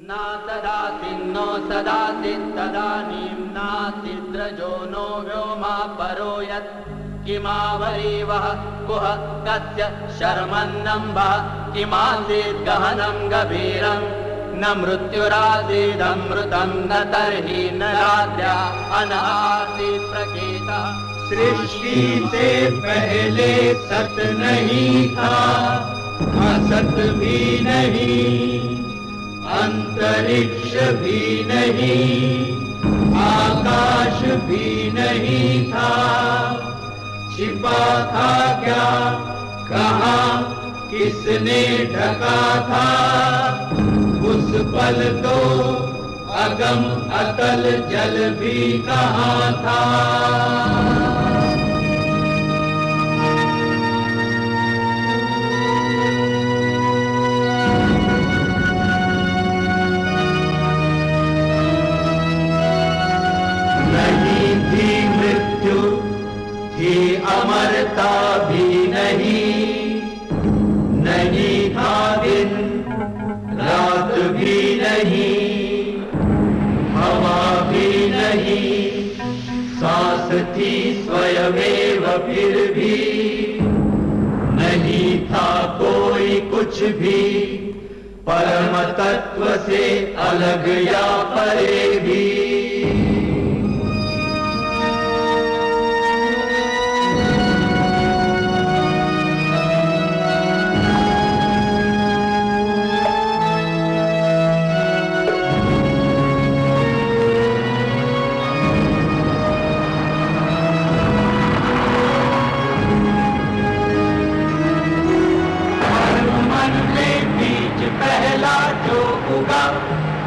न तदासिन्नो सदासि तदानीं नासिद्रजो नो व्योमा परो यत् किमावरीवः कुह कस्य शर्मन्नम्बः, किमासीत् गहनं गभीरम्। न मृत्युरासीदमृतं न तर्हि न रात्र्या अनासीत् प्रकेता सृष्टि से पहले सत नहीं था, असत भी नहीं। अंतरिक्ष भी नहीं, आकाश भी नहीं था। छिपा था क्या? कहा, किसने ढका था? उस पल तो अगम अतल जल भी कहाँ था? अमरता भी नहीं। नहीं था दिन, रात भी नहीं। हवा भी नहीं। सांस थी स्वयमेव फिर भी। नहीं था कोई कुछ भी। परम तत्व से अलग या परे।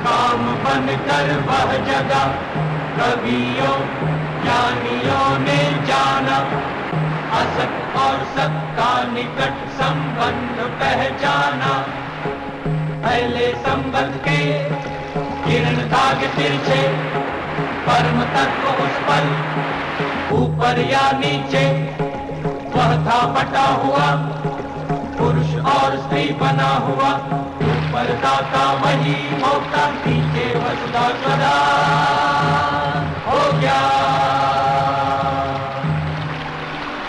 काम बन कर वह जगा। कवियों, ज्ञानियों ने जाना। असत और सत का निकट संबंध पहचाना। पहले संबंध के किरण दाग तिरछे परम तत्व उस पर ऊपर या नीचे। वह था बटा हुआ पुरुष और स्त्री बना हुआ। ऊपर दाता वही होता नीचे वसुदा सदा। हो गया।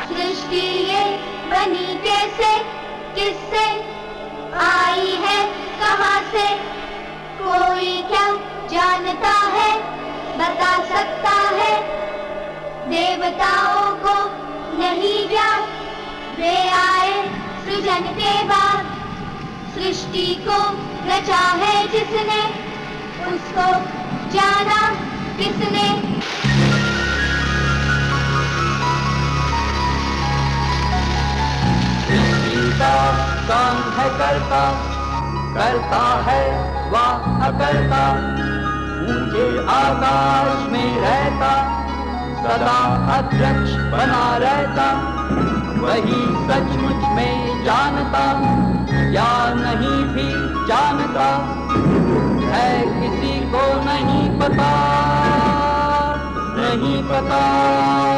सृष्टि ये बनी कैसे, किससे आई है, कहाँ से? कोई क्या जानता है, बता सकता है? देवताओं को नहीं ज्ञात, वे आए सृजन के बाद सृष्टि को रचा है जिसने, उसको जाना किसने? काम है करता करता है, वह अकरता। ऊँचे आकाश में रहता, सदा अध्यक्ष बना रहता। वही सचमुच में जानता या नहीं भी जानता। है किसी को नहीं पता नहीं पता।